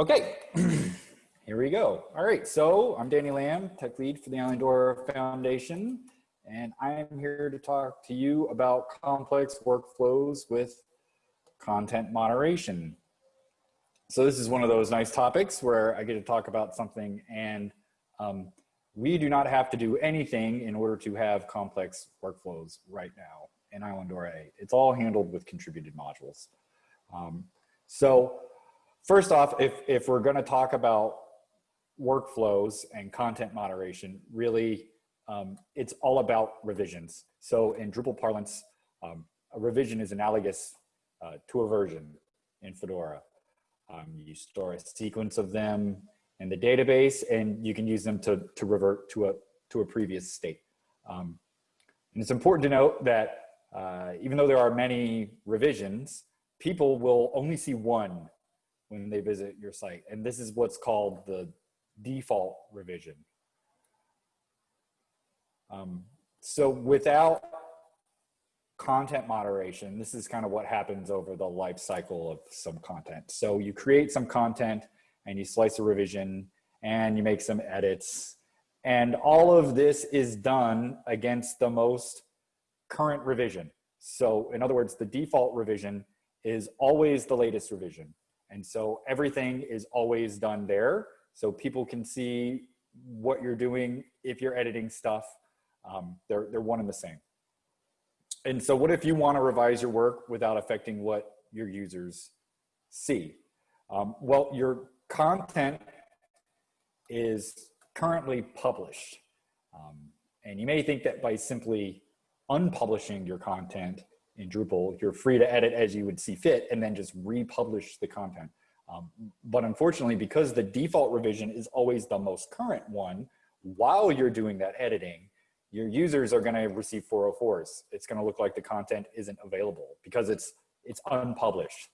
Okay, here we go. All right, so I'm Danny Lamb, tech lead for the Island Islandora Foundation, and I'm here to talk to you about complex workflows with content moderation. So this is one of those nice topics where I get to talk about something and um, we do not have to do anything in order to have complex workflows right now in Islandora 8. It's all handled with contributed modules. Um, so First off, if, if we're gonna talk about workflows and content moderation, really, um, it's all about revisions. So in Drupal parlance, um, a revision is analogous uh, to a version in Fedora. Um, you store a sequence of them in the database and you can use them to, to revert to a, to a previous state. Um, and it's important to note that uh, even though there are many revisions, people will only see one when they visit your site. And this is what's called the default revision. Um, so without content moderation, this is kind of what happens over the life cycle of some content. So you create some content and you slice a revision and you make some edits. And all of this is done against the most current revision. So in other words, the default revision is always the latest revision. And so everything is always done there. So people can see what you're doing if you're editing stuff. Um, they're, they're one and the same. And so what if you want to revise your work without affecting what your users see? Um, well, your content is currently published. Um, and you may think that by simply unpublishing your content, in Drupal, you're free to edit as you would see fit and then just republish the content. Um, but unfortunately, because the default revision is always the most current one, while you're doing that editing, your users are gonna receive 404s. It's gonna look like the content isn't available because it's, it's unpublished.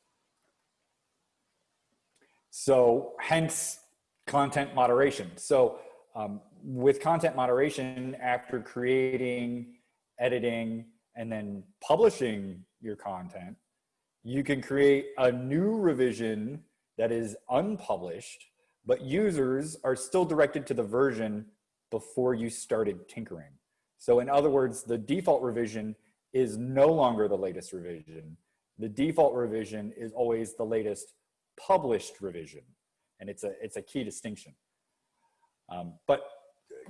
So hence content moderation. So um, with content moderation, after creating, editing, and then publishing your content, you can create a new revision that is unpublished, but users are still directed to the version before you started tinkering. So in other words, the default revision is no longer the latest revision. The default revision is always the latest published revision. And it's a, it's a key distinction. Um, but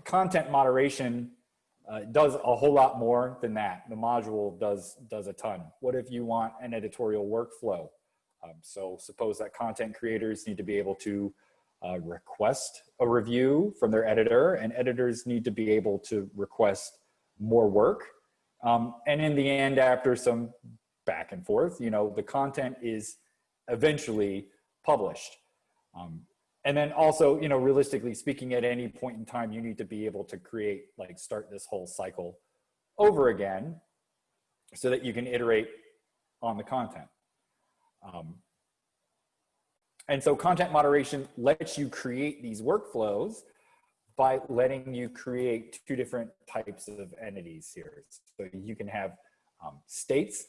content moderation uh, does a whole lot more than that. The module does, does a ton. What if you want an editorial workflow? Um, so suppose that content creators need to be able to uh, request a review from their editor and editors need to be able to request more work. Um, and in the end, after some back and forth, you know, the content is eventually published. Um, and then also, you know, realistically speaking, at any point in time, you need to be able to create, like start this whole cycle over again so that you can iterate on the content. Um, and so content moderation lets you create these workflows by letting you create two different types of entities here. So you can have um, states,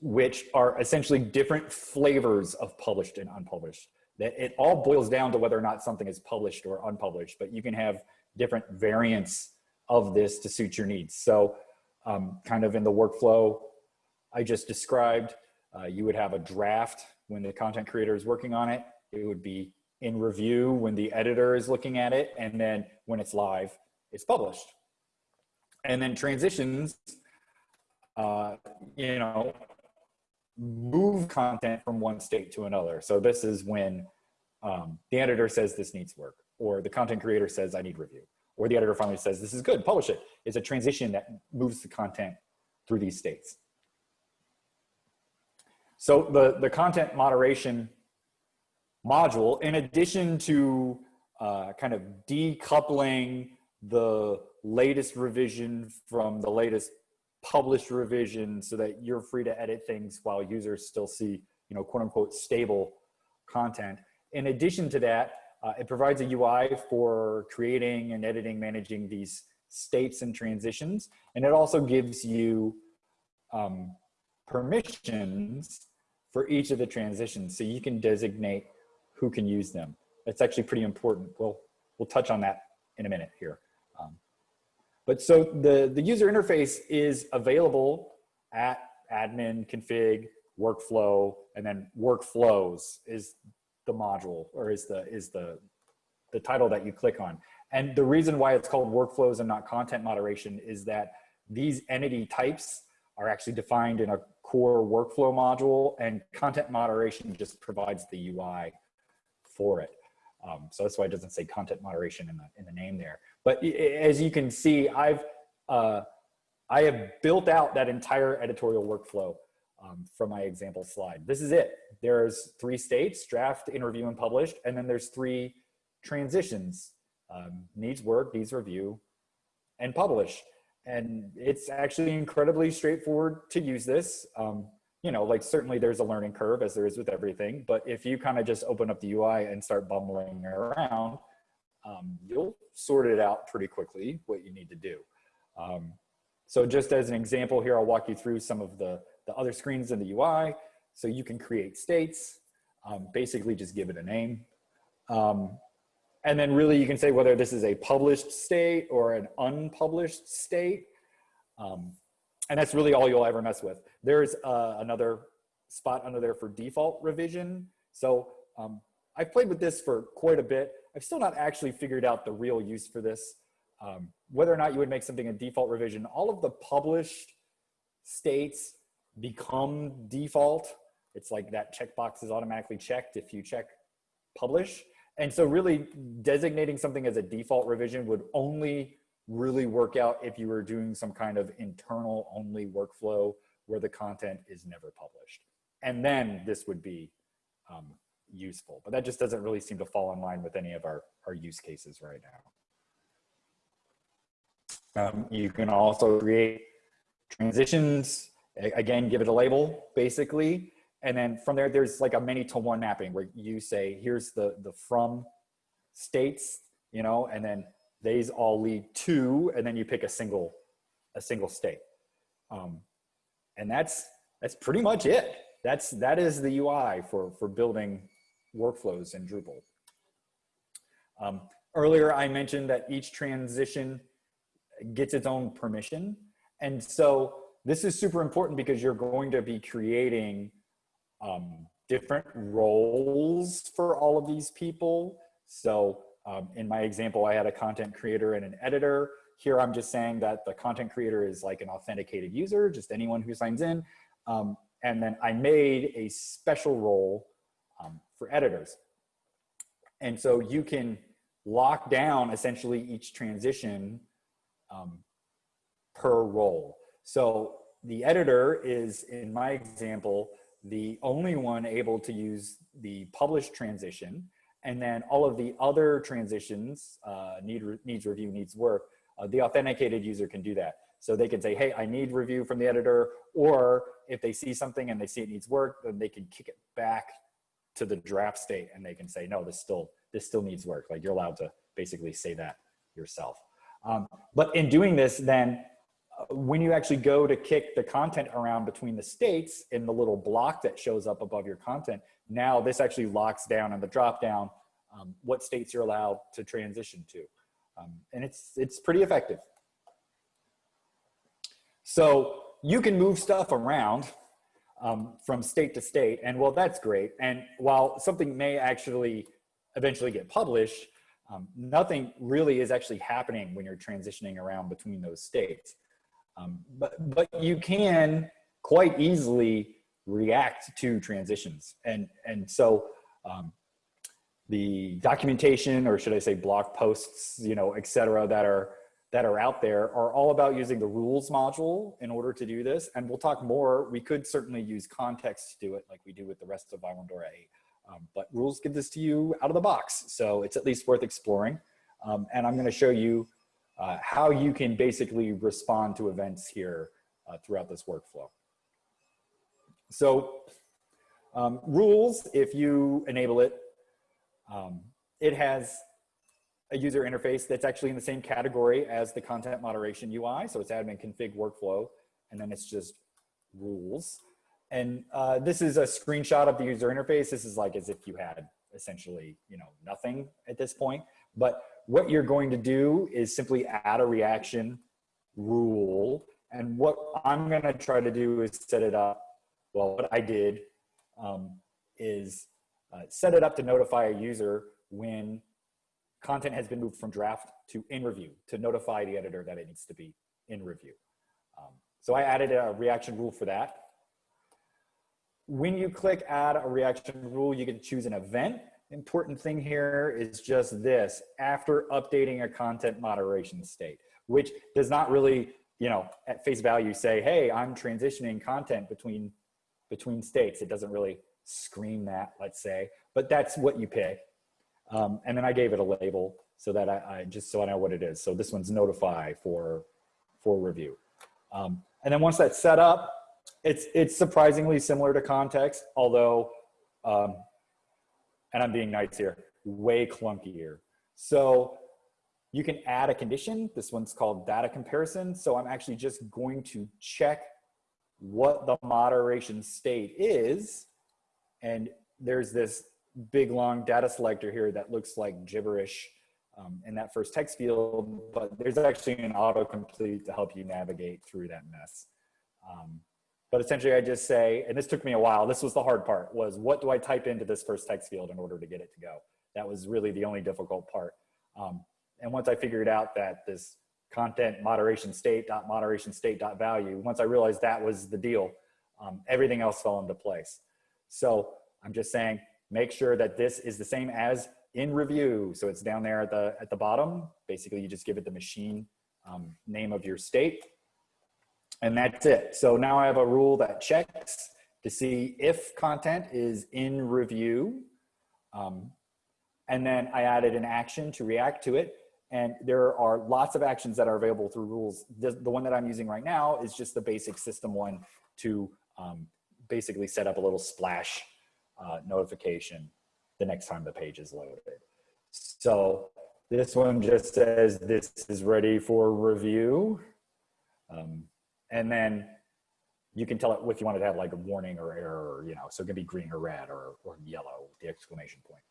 which are essentially different flavors of published and unpublished that it all boils down to whether or not something is published or unpublished, but you can have different variants of this to suit your needs. So um, kind of in the workflow I just described, uh, you would have a draft when the content creator is working on it. It would be in review when the editor is looking at it. And then when it's live, it's published. And then transitions, uh, you know, move content from one state to another. So this is when um, the editor says this needs work, or the content creator says I need review, or the editor finally says this is good, publish it. It's a transition that moves the content through these states. So the, the content moderation module, in addition to uh, kind of decoupling the latest revision from the latest published revision so that you're free to edit things while users still see, you know, quote unquote, stable content. In addition to that, uh, it provides a UI for creating and editing, managing these states and transitions. And it also gives you um, permissions for each of the transitions. So you can designate who can use them. That's actually pretty important. We'll, we'll touch on that in a minute here. But so the, the user interface is available at admin, config, workflow, and then workflows is the module or is the, is the, the title that you click on. And the reason why it's called workflows and not content moderation is that these entity types are actually defined in a core workflow module and content moderation just provides the UI for it. Um, so that's why it doesn't say content moderation in the, in the name there. But as you can see, I've, uh, I have built out that entire editorial workflow um, from my example slide. This is it. There's three states, draft, interview, and published, and then there's three transitions, um, needs work, needs review, and publish. And it's actually incredibly straightforward to use this. Um, you know, like certainly there's a learning curve as there is with everything, but if you kind of just open up the UI and start bumbling around, um, you'll sort it out pretty quickly what you need to do. Um, so just as an example here, I'll walk you through some of the, the other screens in the UI. So you can create states, um, basically just give it a name. Um, and then really you can say whether this is a published state or an unpublished state. And that's really all you'll ever mess with. There's uh, another spot under there for default revision. So um, I've played with this for quite a bit. I've still not actually figured out the real use for this. Um, whether or not you would make something a default revision, all of the published states become default. It's like that checkbox is automatically checked if you check publish. And so really designating something as a default revision would only really work out if you were doing some kind of internal only workflow where the content is never published. And then this would be um, useful, but that just doesn't really seem to fall in line with any of our, our use cases right now. Um, you can also create transitions, again, give it a label basically, and then from there, there's like a many to one mapping where you say, here's the, the from states, you know, and then these all lead to, and then you pick a single, a single state. Um, and that's, that's pretty much it. That's, that is the UI for, for building workflows in Drupal. Um, earlier, I mentioned that each transition gets its own permission. And so this is super important because you're going to be creating um, different roles for all of these people. So um, in my example, I had a content creator and an editor. Here I'm just saying that the content creator is like an authenticated user, just anyone who signs in. Um, and then I made a special role um, for editors. And so you can lock down essentially each transition um, per role. So the editor is, in my example, the only one able to use the publish transition. And then all of the other transitions, uh, need re needs review, needs work, uh, the authenticated user can do that. So they can say, hey, I need review from the editor, or if they see something and they see it needs work, then they can kick it back to the draft state and they can say, no, this still, this still needs work. Like you're allowed to basically say that yourself. Um, but in doing this, then when you actually go to kick the content around between the states in the little block that shows up above your content, now this actually locks down on the drop down um, what states you're allowed to transition to. Um, and it's, it's pretty effective. So you can move stuff around um, from state to state and well, that's great. And while something may actually eventually get published, um, nothing really is actually happening when you're transitioning around between those states. Um, but, but you can quite easily react to transitions. And, and so um, the documentation, or should I say blog posts, you know, et cetera, that are, that are out there are all about using the rules module in order to do this. And we'll talk more. We could certainly use context to do it like we do with the rest of Islandora 8. Um, but rules give this to you out of the box. So it's at least worth exploring. Um, and I'm going to show you uh, how you can basically respond to events here uh, throughout this workflow. So um, rules, if you enable it, um, it has a user interface that's actually in the same category as the content moderation UI. So it's admin config workflow, and then it's just rules. And uh, this is a screenshot of the user interface. This is like as if you had essentially, you know, nothing at this point. But what you're going to do is simply add a reaction rule. And what I'm going to try to do is set it up. Well, what I did um, is uh, set it up to notify a user when content has been moved from draft to in review to notify the editor that it needs to be in review. Um, so I added a reaction rule for that. When you click add a reaction rule, you can choose an event. Important thing here is just this, after updating a content moderation state, which does not really, you know, at face value say, hey, I'm transitioning content between, between states. It doesn't really scream that, let's say, but that's what you pick. Um, and then I gave it a label so that I, I, just so I know what it is. So this one's notify for for review. Um, and then once that's set up, it's it's surprisingly similar to context, although, um, and I'm being nice here, way clunkier. So you can add a condition. This one's called data comparison. So I'm actually just going to check what the moderation state is. And there's this big long data selector here that looks like gibberish um, in that first text field, but there's actually an autocomplete to help you navigate through that mess. Um, but essentially I just say, and this took me a while, this was the hard part, was what do I type into this first text field in order to get it to go? That was really the only difficult part. Um, and once I figured out that this content moderation state dot moderation state dot value, once I realized that was the deal, um, everything else fell into place. So I'm just saying, make sure that this is the same as in review. So it's down there at the, at the bottom. Basically, you just give it the machine um, name of your state. And that's it. So now I have a rule that checks to see if content is in review. Um, and then I added an action to react to it. And there are lots of actions that are available through rules. The, the one that I'm using right now is just the basic system one to um, basically set up a little splash uh, notification the next time the page is loaded. So this one just says this is ready for review. Um, and then you can tell it if you wanted to have like a warning or error, you know, so it can be green or red or, or yellow, the exclamation point.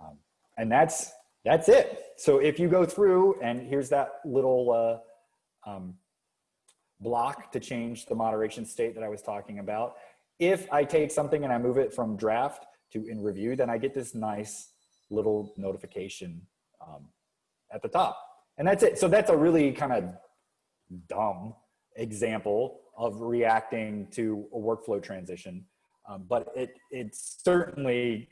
Um, and that's, that's it. So if you go through and here's that little uh, um, block to change the moderation state that I was talking about. If I take something and I move it from draft to in review, then I get this nice little notification um, at the top. And that's it. So that's a really kind of dumb example of reacting to a workflow transition. Um, but it, it certainly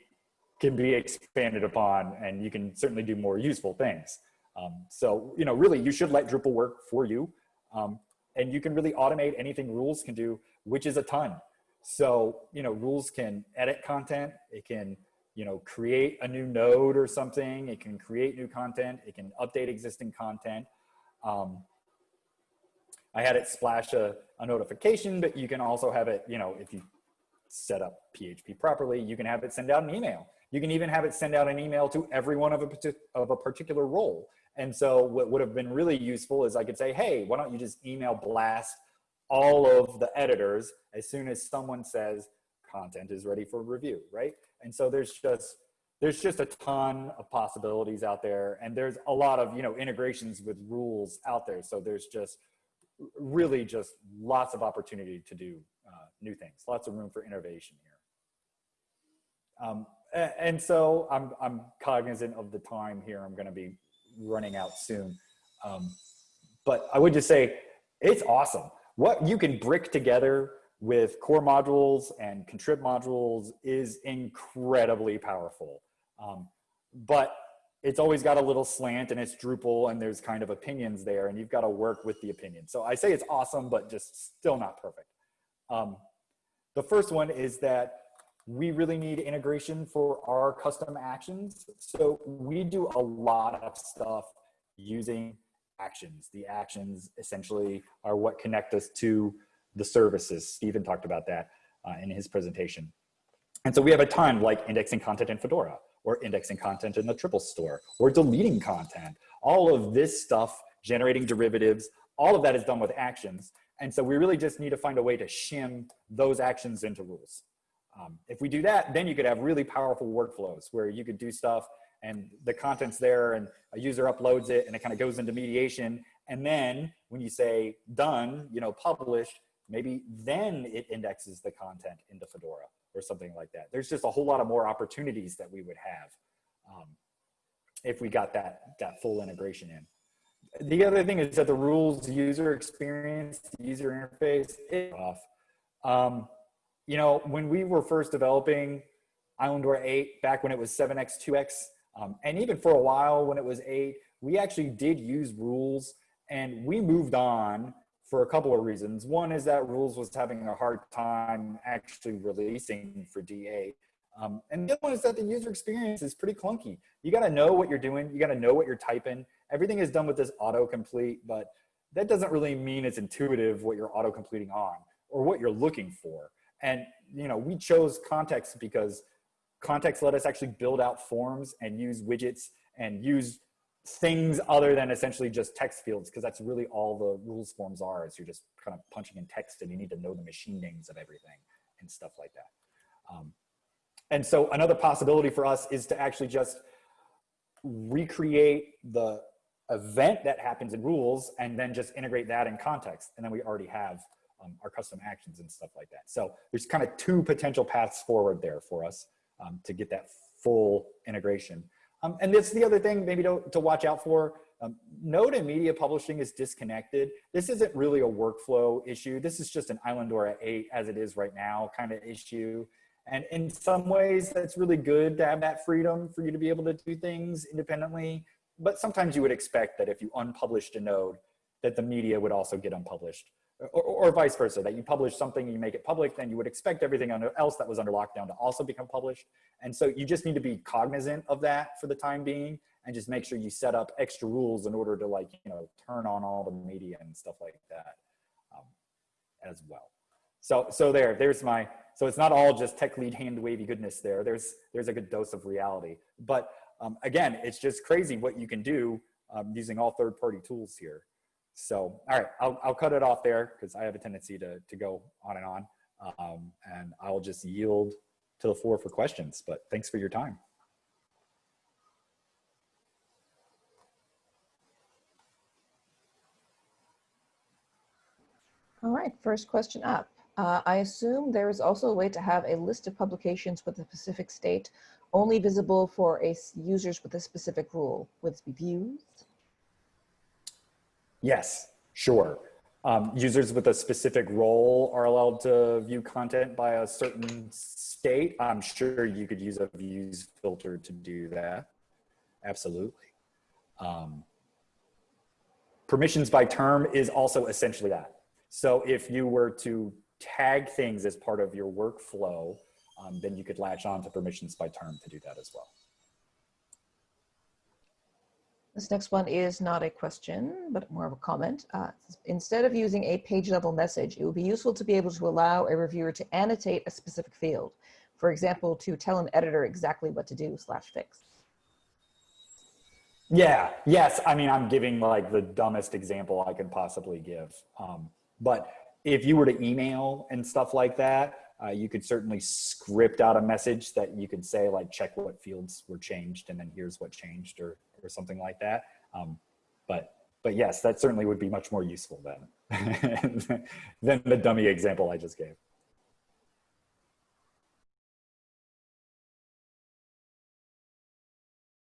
can be expanded upon and you can certainly do more useful things. Um, so, you know, really you should let Drupal work for you. Um, and you can really automate anything rules can do, which is a ton. So, you know, rules can edit content. It can, you know, create a new node or something. It can create new content. It can update existing content. Um, I had it splash a, a notification, but you can also have it, you know, if you set up PHP properly, you can have it send out an email. You can even have it send out an email to everyone of a, of a particular role. And so what would have been really useful is I could say, hey, why don't you just email blast all of the editors as soon as someone says content is ready for review, right? And so there's just there's just a ton of possibilities out there and there's a lot of you know integrations with rules out there. So there's just really just lots of opportunity to do uh, new things lots of room for innovation here. Um, and so I'm, I'm cognizant of the time here. I'm going to be running out soon. Um, but i would just say it's awesome what you can brick together with core modules and contrib modules is incredibly powerful. Um, but it's always got a little slant and it's Drupal and there's kind of opinions there and you've got to work with the opinion. So I say it's awesome, but just still not perfect. Um, the first one is that we really need integration for our custom actions. So we do a lot of stuff using actions. The actions essentially are what connect us to the services. Stephen talked about that uh, in his presentation. And so we have a ton like indexing content in Fedora or indexing content in the triple store or deleting content. All of this stuff, generating derivatives, all of that is done with actions. And so we really just need to find a way to shim those actions into rules. Um, if we do that, then you could have really powerful workflows where you could do stuff and the content's there and a user uploads it and it kind of goes into mediation. And then when you say done, you know, published, maybe then it indexes the content into Fedora or something like that. There's just a whole lot of more opportunities that we would have um, if we got that, that full integration in. The other thing is that the rules user experience, user interface is off. Um, you know, when we were first developing Islandora 8, back when it was 7x, 2x, um, and even for a while when it was 8, we actually did use rules and we moved on for a couple of reasons. One is that rules was having a hard time actually releasing for D8. Um, and the other one is that the user experience is pretty clunky. You gotta know what you're doing. You gotta know what you're typing. Everything is done with this autocomplete, but that doesn't really mean it's intuitive what you're auto completing on or what you're looking for. And you know, we chose context because context let us actually build out forms and use widgets and use things other than essentially just text fields because that's really all the rules forms are is you're just kind of punching in text and you need to know the machine names of everything and stuff like that. Um, and so another possibility for us is to actually just recreate the event that happens in rules and then just integrate that in context. And then we already have um, our custom actions and stuff like that. So there's kind of two potential paths forward there for us um, to get that full integration. Um, and this is the other thing maybe to, to watch out for. Um, Node and media publishing is disconnected. This isn't really a workflow issue. This is just an Islandora 8 as it is right now kind of issue. And in some ways, that's really good to have that freedom for you to be able to do things independently. But sometimes you would expect that if you unpublished a node, that the media would also get unpublished or, or, vice versa, that you publish something, you make it public, then you would expect everything else that was under lockdown to also become published. And so you just need to be cognizant of that for the time being and just make sure you set up extra rules in order to like, you know, turn on all the media and stuff like that um, as well. So, so there, there's my, so it's not all just tech lead hand wavy goodness there. There's, there's a good dose of reality. But um, again, it's just crazy what you can do um, using all third party tools here. So, all right, I'll, I'll cut it off there because I have a tendency to, to go on and on. Um, and I'll just yield to the floor for questions, but thanks for your time. All right, first question up. Uh, I assume there is also a way to have a list of publications with a specific state only visible for a users with a specific rule. Would this be views? Yes, sure. Um, users with a specific role are allowed to view content by a certain state. I'm sure you could use a views filter to do that. Absolutely. Um, permissions by term is also essentially that. So if you were to tag things as part of your workflow, um, then you could latch on to permissions by term to do that as well. This next one is not a question, but more of a comment. Uh, instead of using a page level message, it would be useful to be able to allow a reviewer to annotate a specific field. For example, to tell an editor exactly what to do slash fix. Yeah, yes. I mean, I'm giving like the dumbest example I could possibly give. Um, but if you were to email and stuff like that, uh, you could certainly script out a message that you could say like check what fields were changed and then here's what changed or, or something like that. Um, but, but yes, that certainly would be much more useful than, than the dummy example I just gave.